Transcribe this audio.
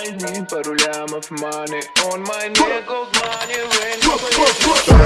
money Пару of money On my neck gold money when.